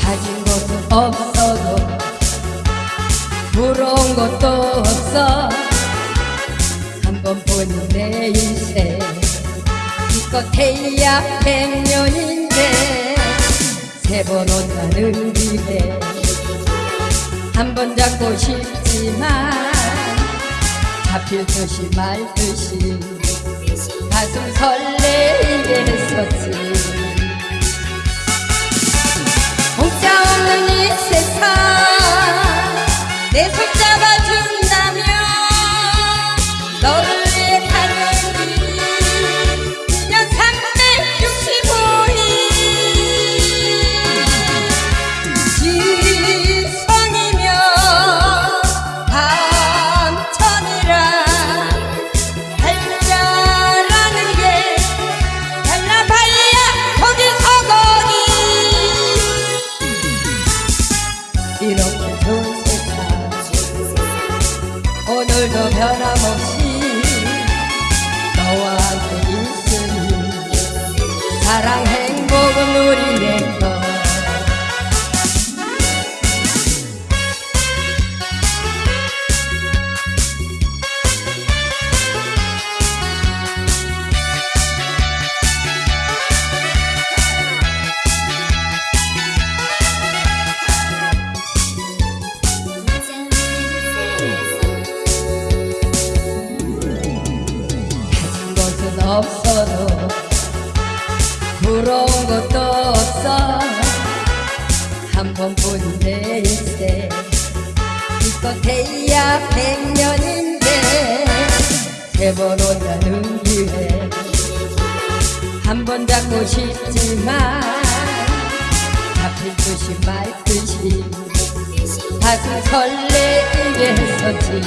가진 것도 없어도 부러운 것도 없어 한 번 보는 내 인생 기껏해야 백년인데 세 번 온다는 길에 한번 잡고 싶지만 잡힐 듯이 말 듯이 가슴 설레게 했었지. 공짜 없는 이 세상 내 손 이렇게 좋은 세상 오늘도 변함없이 너와 함께 있으니 사랑 행 없어도 부러운 것도 없어. 한번 보는 내 인생. 기껏해야 백년인데 세 번 온다는 기회 한 번 잡고 싶지만 잡힐 듯이 말 듯이 가슴 설레게 했었지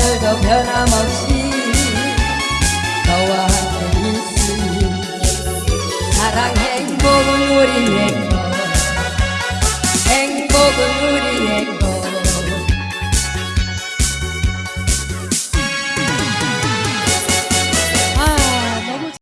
오늘도 변함없이 너와 함께 있으니 사랑 행복은 우리 내것 행복은 우리